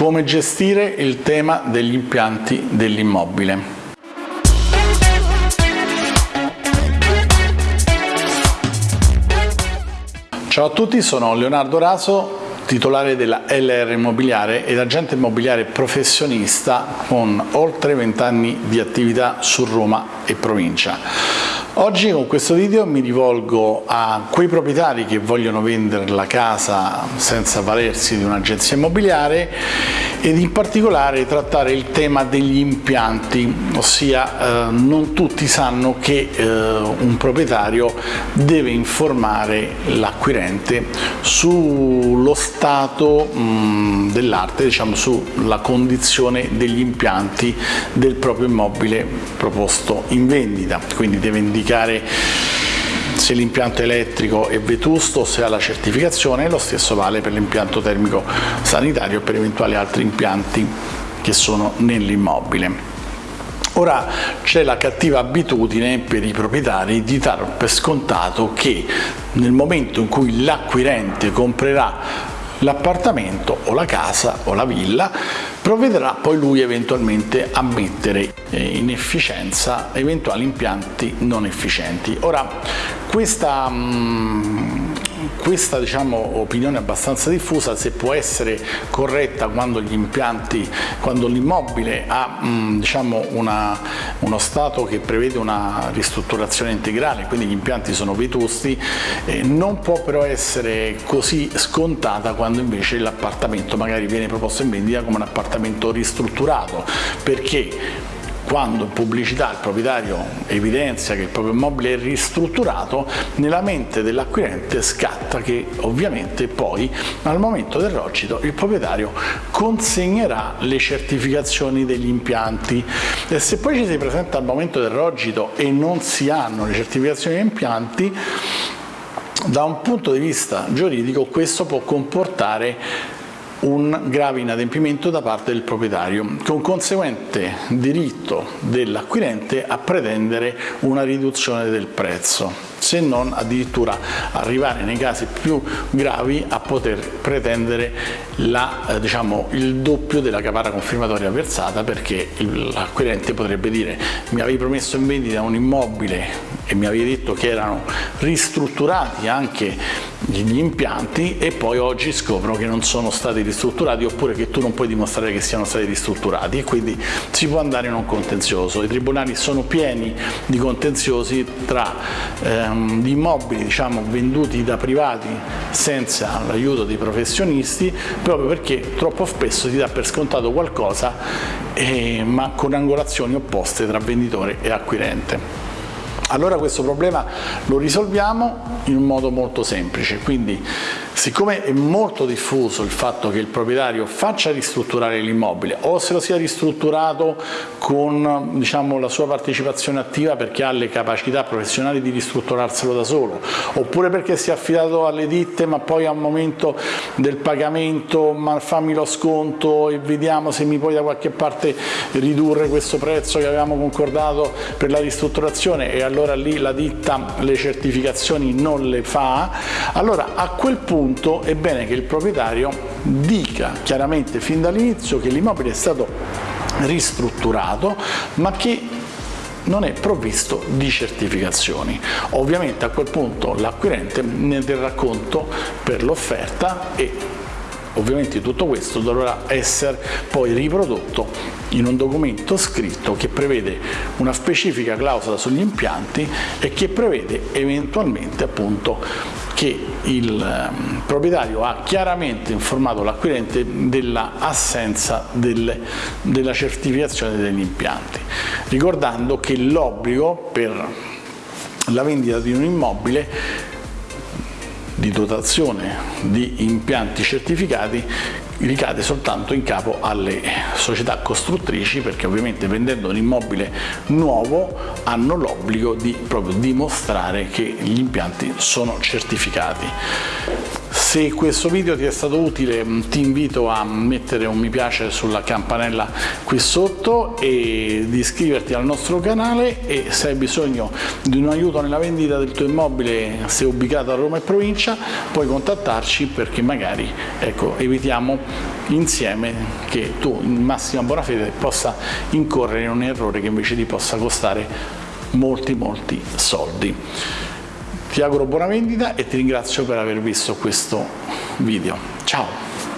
come gestire il tema degli impianti dell'immobile. Ciao a tutti, sono Leonardo Raso, titolare della LR Immobiliare ed agente immobiliare professionista con oltre 20 anni di attività su Roma e provincia. Oggi con questo video mi rivolgo a quei proprietari che vogliono vendere la casa senza valersi di un'agenzia immobiliare ed in particolare trattare il tema degli impianti, ossia eh, non tutti sanno che eh, un proprietario deve informare l'acquirente sullo stato dell'arte, diciamo sulla condizione degli impianti del proprio immobile proposto in vendita, quindi deve indicare se l'impianto elettrico è vetusto, se ha la certificazione, lo stesso vale per l'impianto termico sanitario e per eventuali altri impianti che sono nell'immobile. Ora c'è la cattiva abitudine per i proprietari di dar per scontato che nel momento in cui l'acquirente comprerà l'appartamento o la casa o la villa provvederà poi lui eventualmente a mettere eh, in efficienza eventuali impianti non efficienti. Ora questa mh, questa diciamo, opinione abbastanza diffusa se può essere corretta quando gli impianti, quando l'immobile ha mh, diciamo, una, uno stato che prevede una ristrutturazione integrale, quindi gli impianti sono vetusti, eh, non può però essere così scontata quando invece l'appartamento magari viene proposto in vendita come un appartamento ristrutturato, perché quando in pubblicità il proprietario evidenzia che il proprio immobile è ristrutturato, nella mente dell'acquirente scatta che ovviamente poi al momento del rocito il proprietario consegnerà le certificazioni degli impianti. E se poi ci si presenta al momento del rocito e non si hanno le certificazioni degli impianti da un punto di vista giuridico questo può comportare un grave inadempimento da parte del proprietario, con conseguente diritto dell'acquirente a pretendere una riduzione del prezzo se non addirittura arrivare nei casi più gravi a poter pretendere la, eh, diciamo, il doppio della caparra confermatoria versata perché l'acquirente potrebbe dire mi avevi promesso in vendita un immobile e mi avevi detto che erano ristrutturati anche gli impianti e poi oggi scopro che non sono stati ristrutturati oppure che tu non puoi dimostrare che siano stati ristrutturati e quindi si può andare in un contenzioso. I tribunali sono pieni di contenziosi tra ehm, gli immobili diciamo, venduti da privati senza l'aiuto dei professionisti proprio perché troppo spesso si dà per scontato qualcosa eh, ma con angolazioni opposte tra venditore e acquirente. Allora questo problema lo risolviamo in un modo molto semplice, quindi siccome è molto diffuso il fatto che il proprietario faccia ristrutturare l'immobile o se lo sia ristrutturato con diciamo, la sua partecipazione attiva perché ha le capacità professionali di ristrutturarselo da solo, oppure perché si è affidato alle ditte ma poi a un momento del pagamento ma fammi lo sconto e vediamo se mi puoi da qualche parte ridurre questo prezzo che avevamo concordato per la ristrutturazione e allora allora lì la ditta le certificazioni non le fa, allora a quel punto è bene che il proprietario dica chiaramente fin dall'inizio che l'immobile è stato ristrutturato ma che non è provvisto di certificazioni. Ovviamente a quel punto l'acquirente ne terrà conto per l'offerta e Ovviamente tutto questo dovrà essere poi riprodotto in un documento scritto che prevede una specifica clausola sugli impianti e che prevede eventualmente appunto che il ehm, proprietario ha chiaramente informato l'acquirente dell'assenza della certificazione degli impianti, ricordando che l'obbligo per la vendita di un immobile di dotazione di impianti certificati ricade soltanto in capo alle società costruttrici perché ovviamente vendendo un immobile nuovo hanno l'obbligo di proprio dimostrare che gli impianti sono certificati Se questo video ti è stato utile ti invito a mettere un mi piace sulla campanella qui sotto e di iscriverti al nostro canale e se hai bisogno di un aiuto nella vendita del tuo immobile se ubicato a Roma e provincia puoi contattarci perché magari ecco, evitiamo insieme che tu in massima buona fede possa incorrere in un errore che invece ti possa costare molti molti soldi. Ti auguro buona vendita e ti ringrazio per aver visto questo video. Ciao!